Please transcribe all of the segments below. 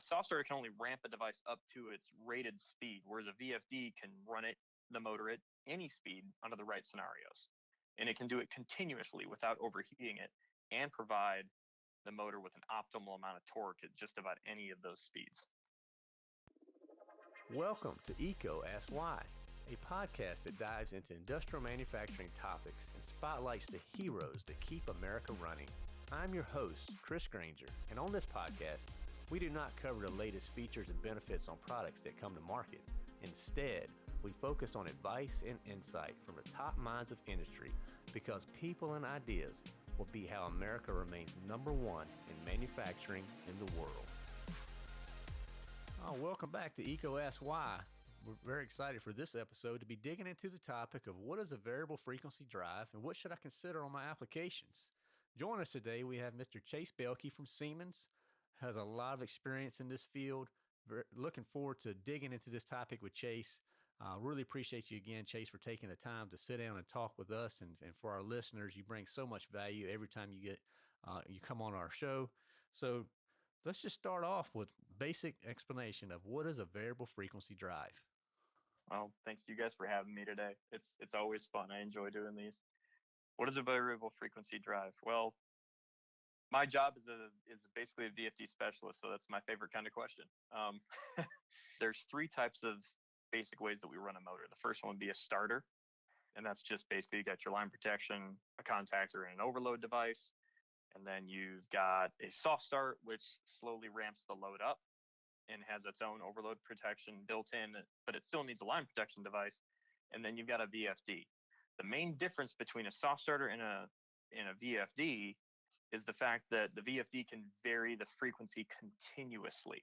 A soft starter can only ramp a device up to its rated speed, whereas a VFD can run it, the motor at any speed under the right scenarios. And it can do it continuously without overheating it and provide the motor with an optimal amount of torque at just about any of those speeds. Welcome to EECO Ask Why, a podcast that dives into industrial manufacturing topics and spotlights the heroes that keep America running. I'm your host, Chris Granger, and on this podcast, we do not cover the latest features and benefits on products that come to market. Instead, we focus on advice and insight from the top minds of industry because people and ideas will be how America remains number one in manufacturing in the world. Oh, welcome back to Why. We're very excited for this episode to be digging into the topic of what is a variable frequency drive and what should I consider on my applications. Join us today. We have Mr. Chase Belkey from Siemens, has a lot of experience in this field. Looking forward to digging into this topic with Chase. Uh, really appreciate you again, Chase, for taking the time to sit down and talk with us. And, and for our listeners, you bring so much value every time you get uh, you come on our show. So let's just start off with basic explanation of what is a variable frequency drive. Well, thanks you guys for having me today. It's it's always fun. I enjoy doing these. What is a variable frequency drive? Well, my job is a is basically a VFD specialist, so that's my favorite kind of question. Um, there's three types of basic ways that we run a motor. The first one would be a starter, and that's just basically you got your line protection, a contactor, and an overload device. And then you've got a soft start, which slowly ramps the load up and has its own overload protection built in, but it still needs a line protection device. And then you've got a VFD. The main difference between a soft starter and a and a VFD is the fact that the VFD can vary the frequency continuously.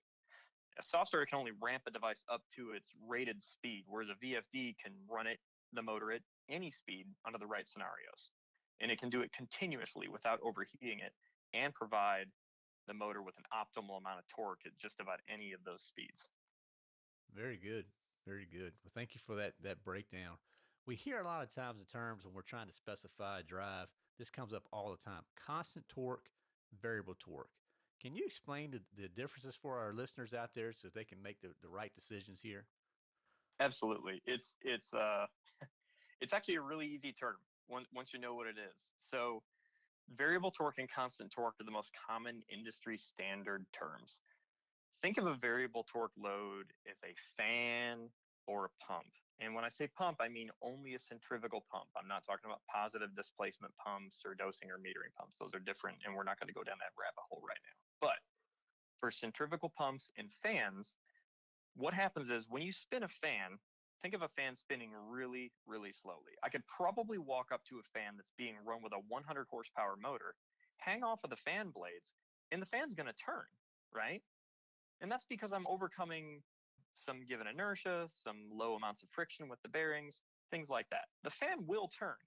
A soft starter can only ramp a device up to its rated speed, whereas a VFD can run it, the motor at any speed under the right scenarios. And it can do it continuously without overheating it and provide the motor with an optimal amount of torque at just about any of those speeds. Very good. Very good. Well, thank you for that that breakdown. We hear a lot of times the terms when we're trying to specify a drive this comes up all the time. Constant torque, variable torque. Can you explain the, the differences for our listeners out there so they can make the, the right decisions here? Absolutely. It's it's uh it's actually a really easy term once once you know what it is. So variable torque and constant torque are the most common industry standard terms. Think of a variable torque load as a fan or a pump. And when I say pump, I mean only a centrifugal pump. I'm not talking about positive displacement pumps or dosing or metering pumps. Those are different, and we're not going to go down that rabbit hole right now. But for centrifugal pumps and fans, what happens is when you spin a fan, think of a fan spinning really, really slowly. I could probably walk up to a fan that's being run with a 100 horsepower motor, hang off of the fan blades, and the fan's going to turn, right? And that's because I'm overcoming some given inertia, some low amounts of friction with the bearings, things like that. The fan will turn,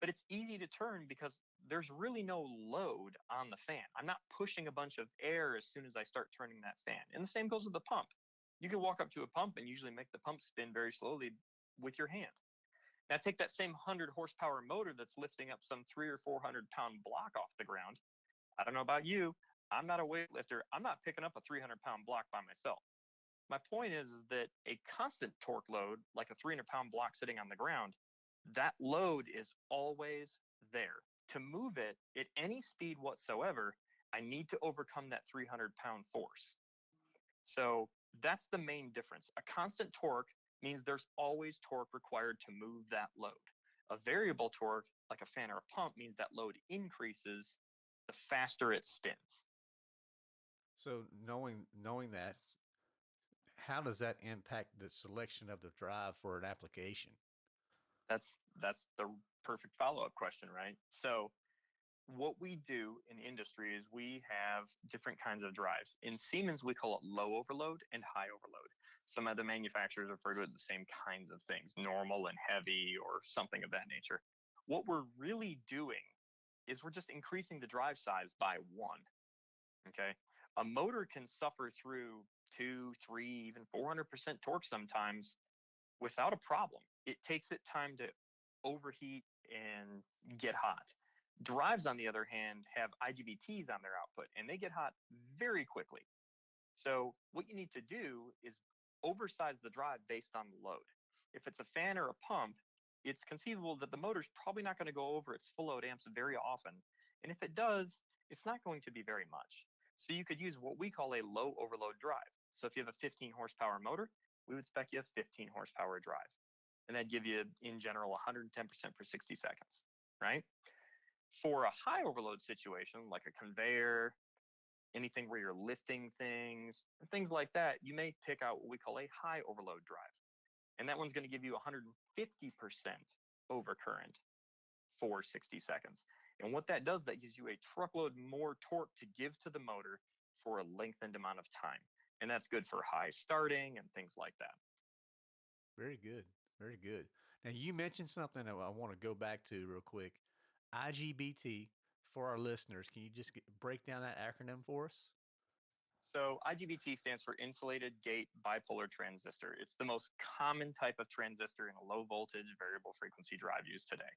but it's easy to turn because there's really no load on the fan. I'm not pushing a bunch of air as soon as I start turning that fan. And the same goes with the pump. You can walk up to a pump and usually make the pump spin very slowly with your hand. Now take that same 100 horsepower motor that's lifting up some three or 400 pound block off the ground. I don't know about you. I'm not a weightlifter. I'm not picking up a 300 pound block by myself. My point is, is that a constant torque load, like a 300 pound block sitting on the ground, that load is always there. To move it at any speed whatsoever, I need to overcome that 300 pound force. So that's the main difference. A constant torque means there's always torque required to move that load. A variable torque, like a fan or a pump, means that load increases the faster it spins. So knowing knowing that, how does that impact the selection of the drive for an application? That's that's the perfect follow-up question, right? So what we do in industry is we have different kinds of drives. In Siemens, we call it low overload and high overload. Some other manufacturers refer to it the same kinds of things, normal and heavy or something of that nature. What we're really doing is we're just increasing the drive size by one. Okay. A motor can suffer through two, three, even 400% torque sometimes without a problem. It takes it time to overheat and get hot. Drives, on the other hand, have IGBTs on their output and they get hot very quickly. So what you need to do is oversize the drive based on the load. If it's a fan or a pump, it's conceivable that the motor's probably not going to go over its full load amps very often. And if it does, it's not going to be very much. So you could use what we call a low overload drive. So if you have a 15 horsepower motor, we would spec you a 15 horsepower drive. And that'd give you, in general, 110% per 60 seconds, right? For a high overload situation, like a conveyor, anything where you're lifting things, things like that, you may pick out what we call a high overload drive. And that one's going to give you 150% overcurrent for 60 seconds. And what that does, that gives you a truckload more torque to give to the motor for a lengthened amount of time. And that's good for high starting and things like that. Very good. Very good. Now, you mentioned something that I want to go back to real quick. IGBT for our listeners. Can you just get, break down that acronym for us? So IGBT stands for insulated gate bipolar transistor. It's the most common type of transistor in a low voltage variable frequency drive used today.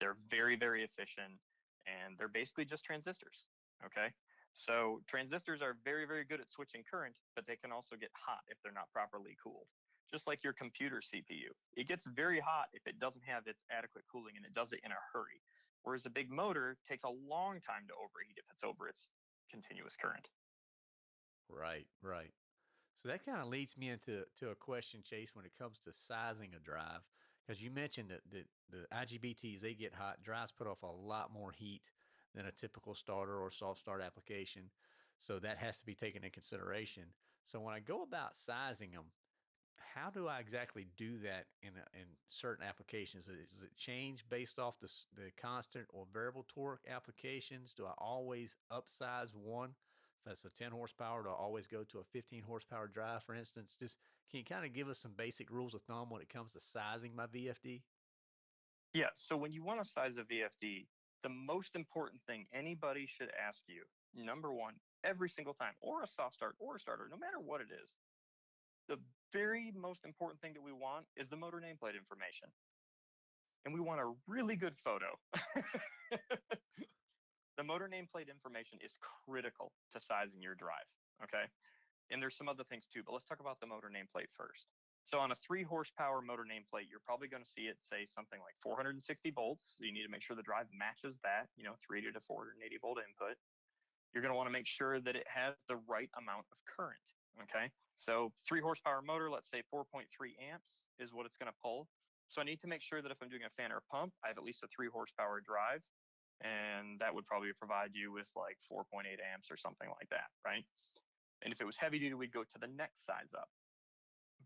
They're very, very efficient and they're basically just transistors. Okay. So transistors are very, very good at switching current, but they can also get hot if they're not properly cooled. Just like your computer CPU, it gets very hot if it doesn't have its adequate cooling and it does it in a hurry. Whereas a big motor takes a long time to overheat if it's over its continuous current. Right, right. So that kind of leads me into to a question, Chase, when it comes to sizing a drive, because you mentioned that, that the IGBTs they get hot. Drives put off a lot more heat than a typical starter or soft start application, so that has to be taken in consideration. So when I go about sizing them, how do I exactly do that in a, in certain applications? Does it change based off the the constant or variable torque applications? Do I always upsize one? If that's a 10 horsepower, to always go to a 15 horsepower drive, for instance. Just can you kind of give us some basic rules of thumb when it comes to sizing my VFD? Yeah. So when you want to size a VFD, the most important thing anybody should ask you, number one, every single time, or a soft start or a starter, no matter what it is, the very most important thing that we want is the motor nameplate information. And we want a really good photo. the motor nameplate information is critical to sizing your drive. Okay. And there's some other things too, but let's talk about the motor nameplate first. So on a three horsepower motor nameplate, you're probably going to see it say something like 460 volts. So you need to make sure the drive matches that, you know, 380 to 480 volt input. You're going to want to make sure that it has the right amount of current. Okay. So three horsepower motor, let's say 4.3 amps is what it's going to pull. So I need to make sure that if I'm doing a fan or a pump, I have at least a three horsepower drive. And that would probably provide you with like 4.8 amps or something like that, right? And if it was heavy duty, we'd go to the next size up.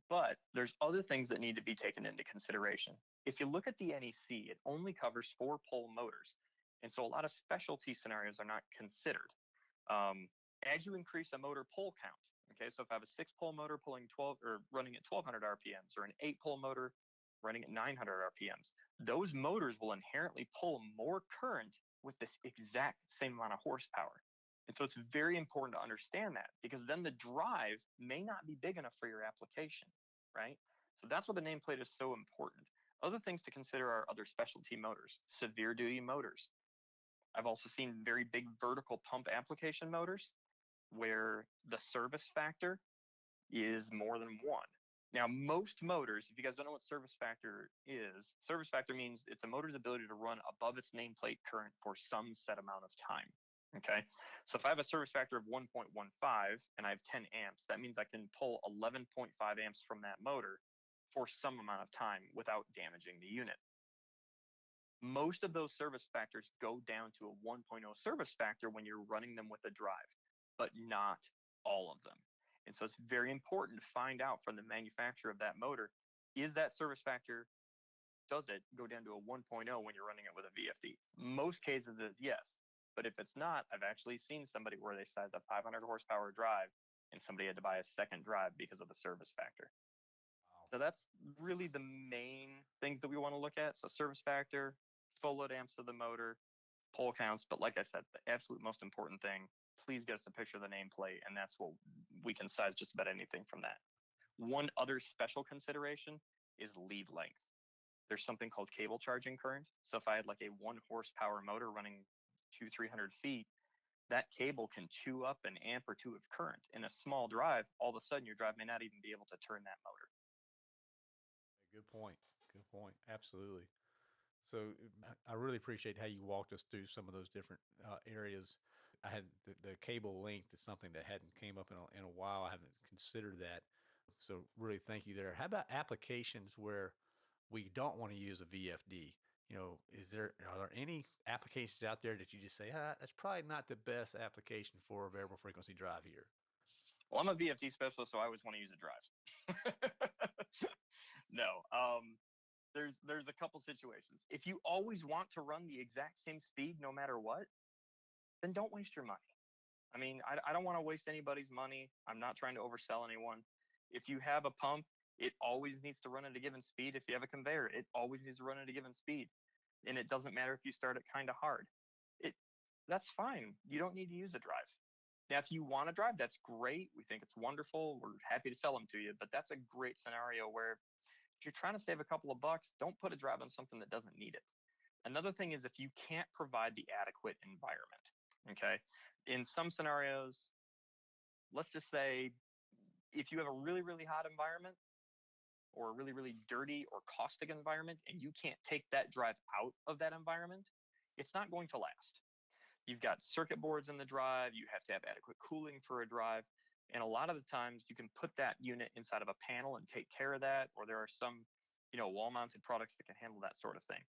But there's other things that need to be taken into consideration. If you look at the NEC, it only covers four pole motors. And so a lot of specialty scenarios are not considered. Um, as you increase a motor pole count, Okay, so if I have a six pole motor pulling 12 or running at 1200 RPMs or an eight pole motor running at 900 RPMs, those motors will inherently pull more current with this exact same amount of horsepower. And so it's very important to understand that because then the drive may not be big enough for your application, right? So that's why the nameplate is so important. Other things to consider are other specialty motors, severe duty motors. I've also seen very big vertical pump application motors where the service factor is more than one. Now, most motors, if you guys don't know what service factor is, service factor means it's a motor's ability to run above its nameplate current for some set amount of time. Okay. So if I have a service factor of 1.15 and I have 10 amps, that means I can pull 11.5 amps from that motor for some amount of time without damaging the unit. Most of those service factors go down to a 1.0 service factor when you're running them with a drive but not all of them. And so it's very important to find out from the manufacturer of that motor is that service factor, does it go down to a 1.0 when you're running it with a VFD? Most cases it's yes. But if it's not, I've actually seen somebody where they sized a 500 horsepower drive and somebody had to buy a second drive because of the service factor. Wow. So that's really the main things that we want to look at. So service factor, full load amps of the motor, pole counts. But like I said, the absolute most important thing please get us a picture of the nameplate, and that's what we can size just about anything from that. One other special consideration is lead length. There's something called cable charging current. So if I had like a one horsepower motor running two, 300 feet, that cable can chew up an amp or two of current in a small drive. All of a sudden, your drive may not even be able to turn that motor. Good point. Good point. Absolutely. So I really appreciate how you walked us through some of those different uh, areas. I had the, the, cable length is something that hadn't came up in a, in a while. I haven't considered that. So really, thank you there. How about applications where we don't want to use a VFD? You know, is there are there any applications out there that you just say, ah, that's probably not the best application for a variable frequency drive here? Well, I'm a VFD specialist, so I always want to use a drive. no, um, there's there's a couple situations. If you always want to run the exact same speed no matter what, then don't waste your money. I mean, I, I don't want to waste anybody's money. I'm not trying to oversell anyone. If you have a pump, it always needs to run at a given speed. If you have a conveyor, it always needs to run at a given speed. And it doesn't matter if you start it kind of hard. It that's fine. You don't need to use a drive. Now, if you want to drive, that's great. We think it's wonderful. We're happy to sell them to you. But that's a great scenario where if you're trying to save a couple of bucks, don't put a drive on something that doesn't need it. Another thing is if you can't provide the adequate environment, okay? In some scenarios, let's just say if you have a really, really hot environment or a really, really dirty or caustic environment and you can't take that drive out of that environment, it's not going to last. You've got circuit boards in the drive, you have to have adequate cooling for a drive. And a lot of the times you can put that unit inside of a panel and take care of that, or there are some, you know, wall mounted products that can handle that sort of thing.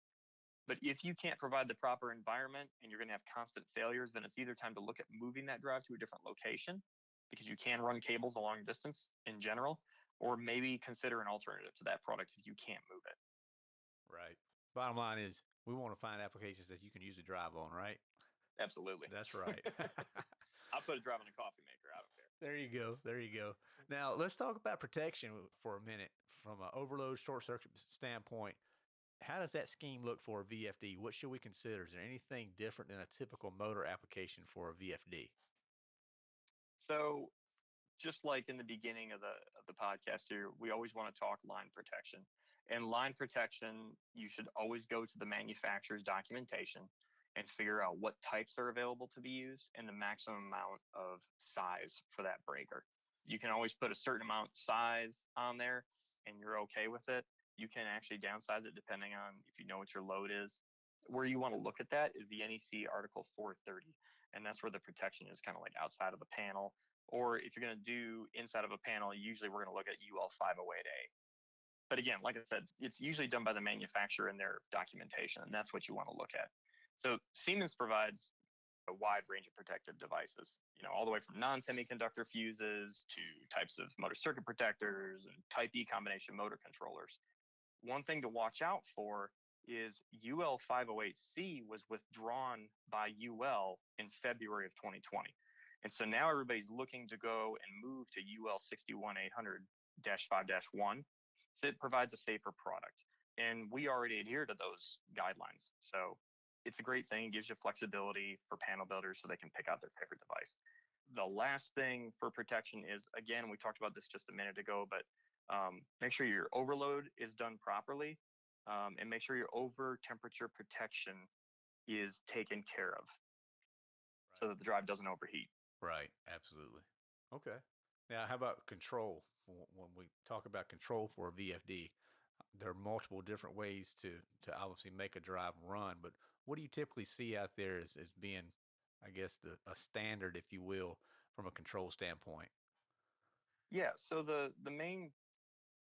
But if you can't provide the proper environment and you're going to have constant failures, then it's either time to look at moving that drive to a different location because you can run cables a long distance in general, or maybe consider an alternative to that product if you can't move it. Right. Bottom line is we want to find applications that you can use a drive on, right? Absolutely. That's right. I'll put a drive on a coffee maker. I don't care. There you go. There you go. Now let's talk about protection for a minute from an overload short circuit standpoint. How does that scheme look for a VFD? What should we consider? Is there anything different than a typical motor application for a VFD? So, just like in the beginning of the of the podcast here, we always want to talk line protection. And line protection, you should always go to the manufacturer's documentation and figure out what types are available to be used and the maximum amount of size for that breaker. You can always put a certain amount size on there and you're okay with it. You can actually downsize it depending on if you know what your load is. Where you want to look at that is the NEC Article 430, and that's where the protection is kind of like outside of the panel. Or if you're going to do inside of a panel, usually we're going to look at UL 508A. But again, like I said, it's usually done by the manufacturer in their documentation, and that's what you want to look at. So Siemens provides a wide range of protective devices, you know, all the way from non-semiconductor fuses to types of motor circuit protectors and type E combination motor controllers. One thing to watch out for is UL 508C was withdrawn by UL in February of 2020. And so now everybody's looking to go and move to UL 61800-5-1. So it provides a safer product. And we already adhere to those guidelines. So it's a great thing. It gives you flexibility for panel builders so they can pick out their favorite device. The last thing for protection is, again, we talked about this just a minute ago, but um, make sure your overload is done properly um, and make sure your over temperature protection is taken care of right. so that the drive doesn't overheat. Right, absolutely. Okay. Now, how about control? When we talk about control for a VFD, there are multiple different ways to to obviously make a drive run, but what do you typically see out there as, as being, I guess, the a standard, if you will, from a control standpoint? Yeah. So the the main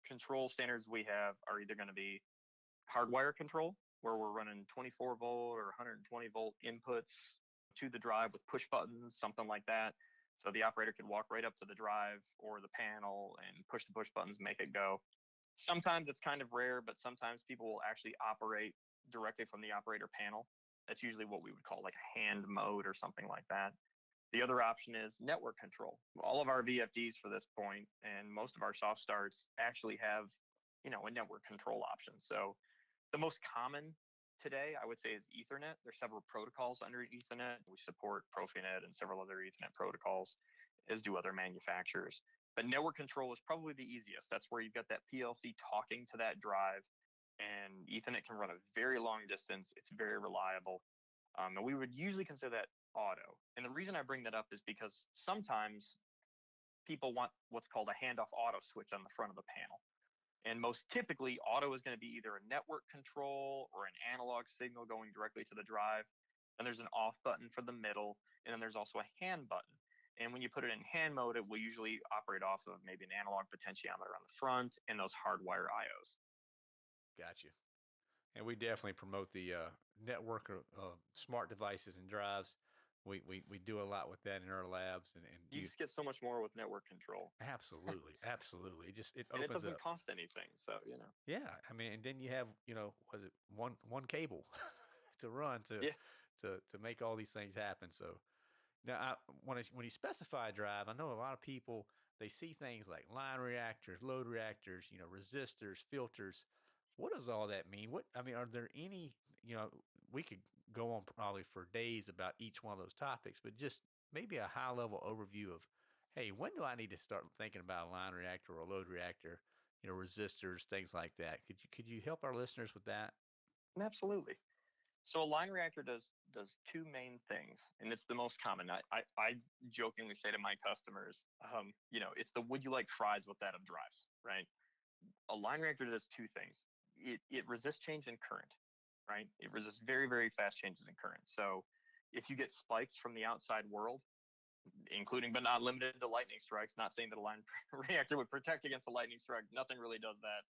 control standards we have are either going to be hardwire control, where we're running 24 volt or 120 volt inputs to the drive with push buttons, something like that. So the operator can walk right up to the drive or the panel and push the push buttons, make it go. Sometimes it's kind of rare, but sometimes people will actually operate directly from the operator panel. That's usually what we would call like a hand mode or something like that. The other option is network control. All of our VFDs for this point and most of our soft starts actually have, you know, a network control option. So the most common today, I would say, is Ethernet. There's several protocols under Ethernet. We support Profinet and several other Ethernet protocols, as do other manufacturers. But network control is probably the easiest. That's where you've got that PLC talking to that drive and Ethernet can run a very long distance. It's very reliable. Um, and we would usually consider that auto. And the reason I bring that up is because sometimes people want what's called a handoff auto switch on the front of the panel. And most typically, auto is going to be either a network control or an analog signal going directly to the drive. And there's an off button for the middle, and then there's also a hand button. And when you put it in hand mode, it will usually operate off of maybe an analog potentiometer on the front and those hardwire IOs. Gotcha. And we definitely promote the uh, network of uh, smart devices and drives. We, we, we do a lot with that in our labs, and, and you, you just get so much more with network control. Absolutely, absolutely. It just it and opens it doesn't up. cost anything, so you know. Yeah, I mean, and then you have you know, was it one one cable to run to yeah. to to make all these things happen. So now, I, when I, when you specify a drive, I know a lot of people they see things like line reactors, load reactors, you know, resistors, filters. What does all that mean? What I mean, are there any? You know, we could go on probably for days about each one of those topics, but just maybe a high level overview of, hey, when do I need to start thinking about a line reactor or a load reactor? You know, resistors, things like that. Could you could you help our listeners with that? Absolutely. So a line reactor does does two main things, and it's the most common. I I, I jokingly say to my customers, um, you know, it's the would you like fries with that of drives, right? A line reactor does two things. It it resists change in current, right? It resists very very fast changes in current. So if you get spikes from the outside world, including but not limited to lightning strikes, not saying that a line reactor would protect against a lightning strike. Nothing really does that.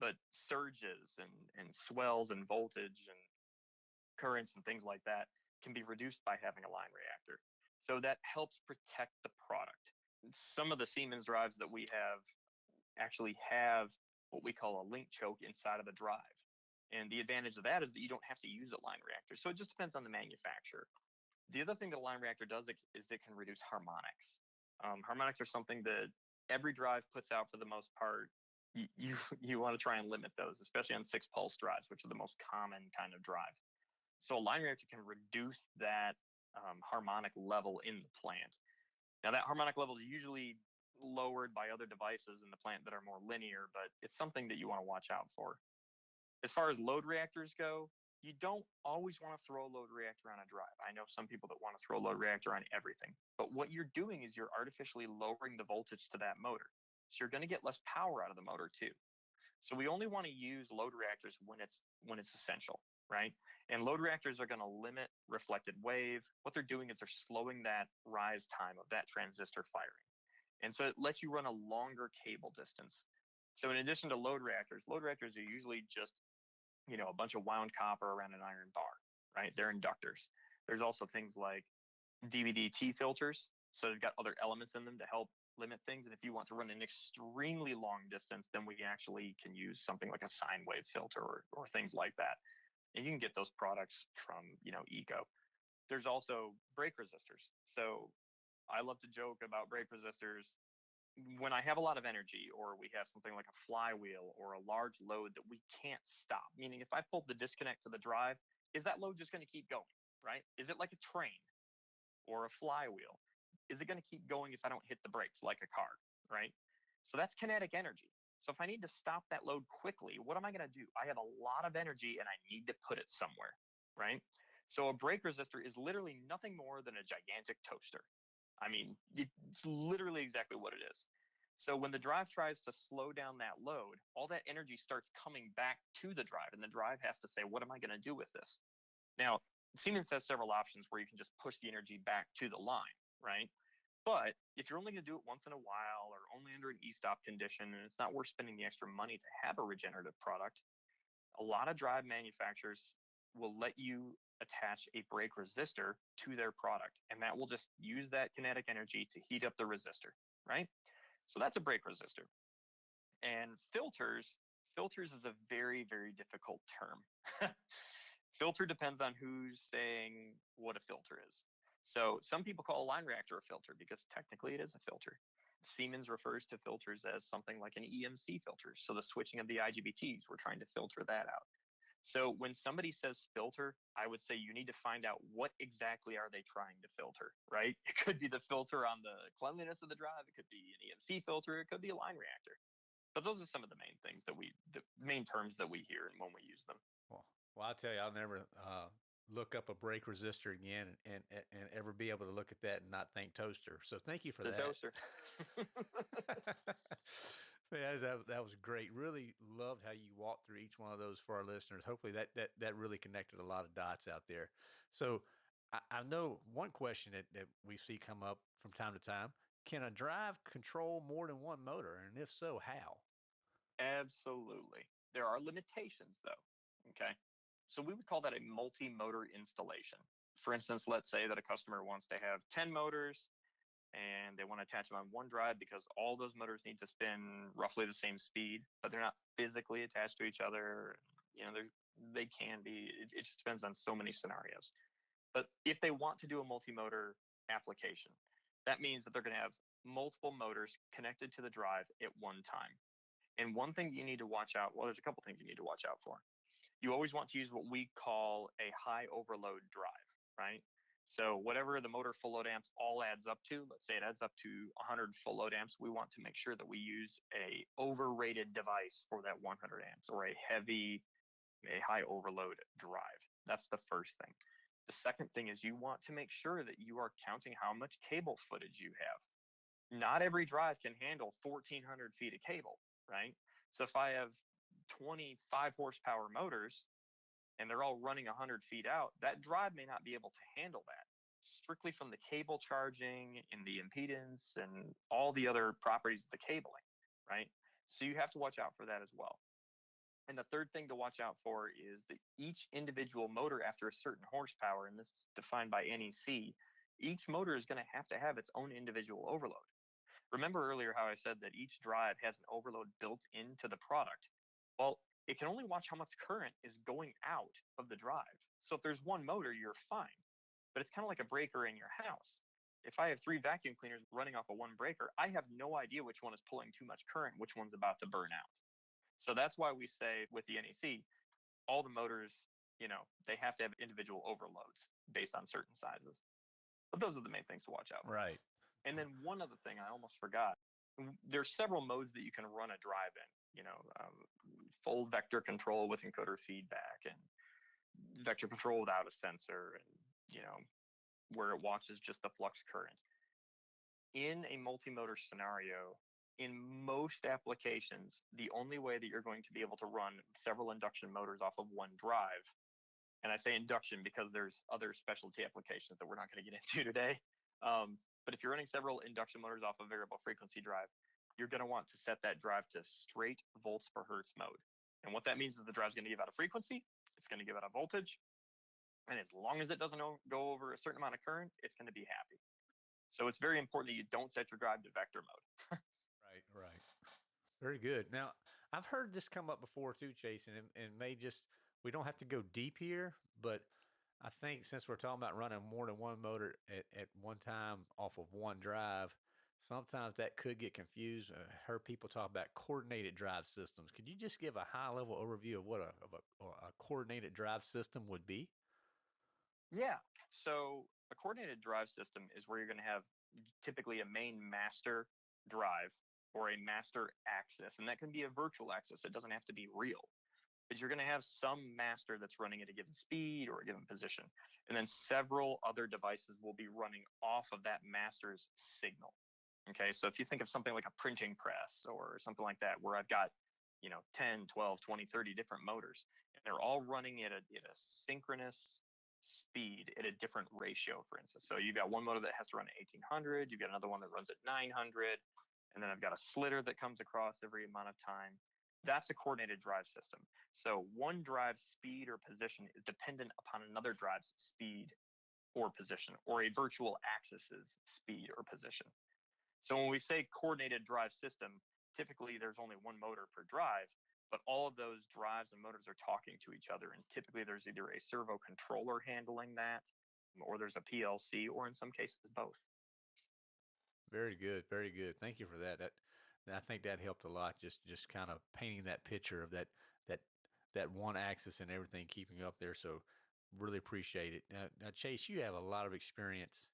But surges and and swells and voltage and currents and things like that can be reduced by having a line reactor. So that helps protect the product. Some of the Siemens drives that we have actually have what we call a link choke inside of the drive. And the advantage of that is that you don't have to use a line reactor. So it just depends on the manufacturer. The other thing that a line reactor does is it can reduce harmonics. Um, harmonics are something that every drive puts out for the most part. You, you, you want to try and limit those, especially on six pulse drives, which are the most common kind of drive. So a line reactor can reduce that um, harmonic level in the plant. Now that harmonic level is usually lowered by other devices in the plant that are more linear, but it's something that you want to watch out for. As far as load reactors go, you don't always want to throw a load reactor on a drive. I know some people that want to throw a load reactor on everything, but what you're doing is you're artificially lowering the voltage to that motor. So you're going to get less power out of the motor too. So we only want to use load reactors when it's when it's essential, right? And load reactors are going to limit reflected wave. What they're doing is they're slowing that rise time of that transistor firing. And so it lets you run a longer cable distance. So in addition to load reactors, load reactors are usually just, you know, a bunch of wound copper around an iron bar, right? They're inductors. There's also things like DVDT filters. So they've got other elements in them to help limit things. And if you want to run an extremely long distance, then we actually can use something like a sine wave filter or, or things like that and you can get those products from you know EECO there's also brake resistors so i love to joke about brake resistors when i have a lot of energy or we have something like a flywheel or a large load that we can't stop meaning if i pulled the disconnect to the drive is that load just going to keep going right is it like a train or a flywheel is it going to keep going if i don't hit the brakes like a car right so that's kinetic energy so if I need to stop that load quickly, what am I going to do? I have a lot of energy and I need to put it somewhere, right? So a brake resistor is literally nothing more than a gigantic toaster. I mean, it's literally exactly what it is. So when the drive tries to slow down that load, all that energy starts coming back to the drive, and the drive has to say, what am I going to do with this? Now, Siemens has several options where you can just push the energy back to the line, right? But if you're only going to do it once in a while or only under an e-stop condition and it's not worth spending the extra money to have a regenerative product, a lot of drive manufacturers will let you attach a brake resistor to their product and that will just use that kinetic energy to heat up the resistor, right? So that's a brake resistor. And filters, filters is a very, very difficult term. filter depends on who's saying what a filter is. So some people call a line reactor a filter because technically it is a filter. Siemens refers to filters as something like an EMC filter. So the switching of the IGBTs, we're trying to filter that out. So when somebody says filter, I would say you need to find out what exactly are they trying to filter, right? It could be the filter on the cleanliness of the drive. It could be an EMC filter. It could be a line reactor. But those are some of the main things that we, the main terms that we hear and when we use them. Well, well, I'll tell you, I'll never uh, look up a brake resistor again and, and and ever be able to look at that and not think toaster. So thank you for the that. toaster. that, that was great. Really loved how you walked through each one of those for our listeners. Hopefully that that that really connected a lot of dots out there. So I, I know one question that, that we see come up from time to time. Can a drive control more than one motor? And if so, how? Absolutely. There are limitations though. Okay. So we would call that a multi-motor installation. For instance, let's say that a customer wants to have 10 motors and they want to attach them on one drive because all those motors need to spin roughly the same speed, but they're not physically attached to each other. You know, they can be. It, it just depends on so many scenarios. But if they want to do a multi-motor application, that means that they're going to have multiple motors connected to the drive at one time. And one thing you need to watch out, well, there's a couple things you need to watch out for. You always want to use what we call a high overload drive, right? So whatever the motor full load amps all adds up to, let's say it adds up to 100 full load amps, we want to make sure that we use a overrated device for that 100 amps or a heavy, a high overload drive. That's the first thing. The second thing is you want to make sure that you are counting how much cable footage you have. Not every drive can handle 1400 feet of cable, right? So if I have 25 horsepower motors and they're all running 100 feet out, that drive may not be able to handle that strictly from the cable charging and the impedance and all the other properties of the cabling, right? So you have to watch out for that as well. And the third thing to watch out for is that each individual motor after a certain horsepower, and this is defined by NEC, each motor is going to have to have its own individual overload. Remember earlier how I said that each drive has an overload built into the product? Well, it can only watch how much current is going out of the drive. So if there's one motor, you're fine. But it's kind of like a breaker in your house. If I have three vacuum cleaners running off of one breaker, I have no idea which one is pulling too much current, which one's about to burn out. So that's why we say with the NEC, all the motors, you know, they have to have individual overloads based on certain sizes. But those are the main things to watch out for. Right. And then one other thing I almost forgot. There's several modes that you can run a drive in. You know, um, full vector control with encoder feedback, and vector control without a sensor, and you know, where it watches just the flux current. In a multi-motor scenario, in most applications, the only way that you're going to be able to run several induction motors off of one drive, and I say induction because there's other specialty applications that we're not going to get into today. Um, but if you're running several induction motors off a variable frequency drive, you're going to want to set that drive to straight volts per hertz mode. And what that means is the drive's going to give out a frequency, it's going to give out a voltage, and as long as it doesn't go over a certain amount of current, it's going to be happy. So it's very important that you don't set your drive to vector mode. Right, right. Very good. Now, I've heard this come up before too, Jason, and, and may just, we don't have to go deep here, but I think since we're talking about running more than one motor at, at one time off of one drive, sometimes that could get confused. I heard people talk about coordinated drive systems. Could you just give a high level overview of what a, of a, a coordinated drive system would be? Yeah. So a coordinated drive system is where you're going to have typically a main master drive or a master axis. And that can be a virtual axis. It doesn't have to be real. But you're going to have some master that's running at a given speed or a given position. And then several other devices will be running off of that master's signal. Okay, so if you think of something like a printing press or something like that, where I've got, you know, 10, 12, 20, 30 different motors, and they're all running at a, at a synchronous speed at a different ratio, for instance. So you've got one motor that has to run at 1800, you've got another one that runs at 900, and then I've got a slitter that comes across every amount of time. That's a coordinated drive system. So one drive's speed or position is dependent upon another drive's speed or position, or a virtual axis's speed or position. So when we say coordinated drive system, typically there's only one motor per drive, but all of those drives and motors are talking to each other. And typically there's either a servo controller handling that, mm, or there's a PLC, or in some cases, both. Very good, very good. Thank you for that. That I think that helped a lot. Just just kind of painting that picture of that that that one axis and everything keeping up there. So really appreciate it. Now, now Chase, you have a lot of experience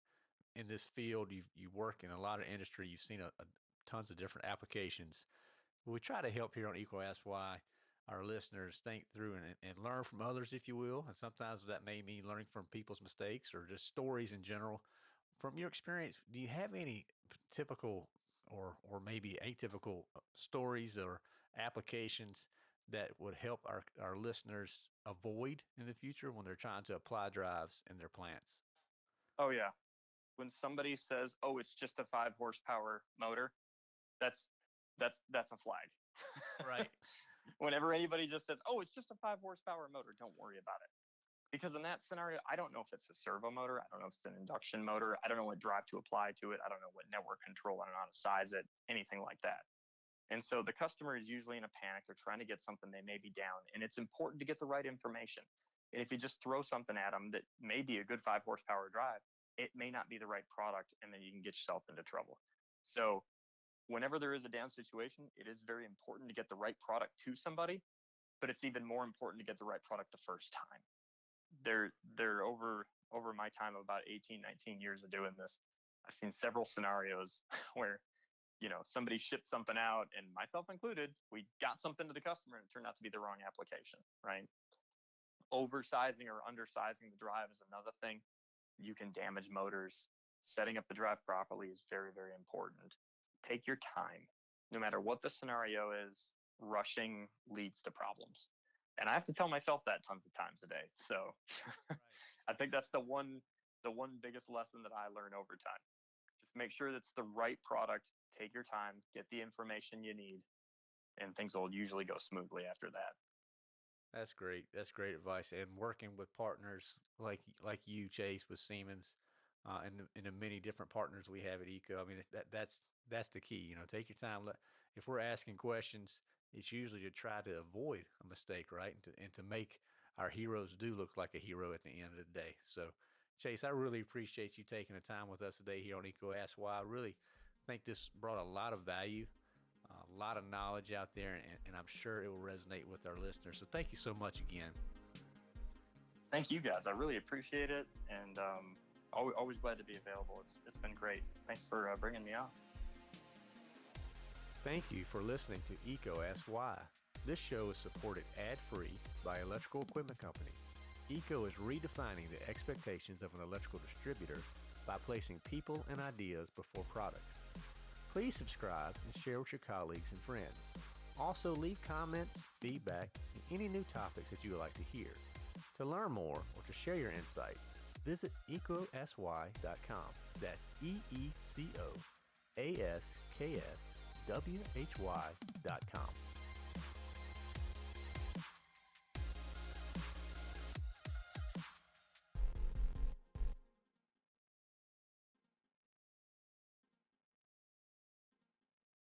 in this field. You you work in a lot of industry. You've seen a, a tons of different applications. We try to help here on EECO Ask Why our listeners think through and, and learn from others, if you will. And sometimes that may mean learning from people's mistakes or just stories in general. From your experience, do you have any typical or or maybe atypical uh, stories or applications that would help our, our listeners avoid in the future when they're trying to apply drives in their plants? Oh yeah. When somebody says, "Oh, it's just a 5 horsepower motor," that's that's that's a flag. Right. Whenever anybody just says, "Oh, it's just a 5 horsepower motor," don't worry about it. Because in that scenario, I don't know if it's a servo motor, I don't know if it's an induction motor, I don't know what drive to apply to it, I don't know what network control, I don't know how to size it, anything like that. And so the customer is usually in a panic. They're trying to get something they may be down, and it's important to get the right information. And if you just throw something at them that may be a good five horsepower drive, it may not be the right product, and then you can get yourself into trouble. So, whenever there is a down situation, it is very important to get the right product to somebody, but it's even more important to get the right product the first time. They're they're over over my time of about 18, 19 years of doing this. I've seen several scenarios where you know somebody shipped something out and myself included we got something to the customer and it turned out to be the wrong application right oversizing or undersizing the drive is another thing you can damage motors setting up the drive properly is very very important take your time no matter what the scenario is rushing leads to problems and i have to tell myself that tons of times a day so right. i think that's the one the one biggest lesson that i learn over time just make sure that's the right product take your time, get the information you need, and things will usually go smoothly after that. That's great. That's great advice. And working with partners like like you, Chase, with Siemens, uh, and the, and the many different partners we have at EECO. I mean, that that's that's the key. You know, take your time. Let, if we're asking questions, it's usually to try to avoid a mistake, right? And to and to make our heroes do look like a hero at the end of the day. So, Chase, I really appreciate you taking the time with us today here on EECO Ask Why. I really think this brought a lot of value, lot of knowledge out there, and, and I'm sure it will resonate with our listeners. So thank you so much again. Thank you guys. I really appreciate it, and um, always, always glad to be available. It's it's been great. Thanks for uh, bringing me on. Thank you for listening to EECO Ask Why. This show is supported ad-free by Electrical Equipment Company. EECO is redefining the expectations of an electrical distributor by placing people and ideas before products. Please subscribe and share with your colleagues and friends. Also, leave comments, feedback, and any new topics that you would like to hear. To learn more or to share your insights, visit ecosy.com. That's E E C O A S K S W H Y.com.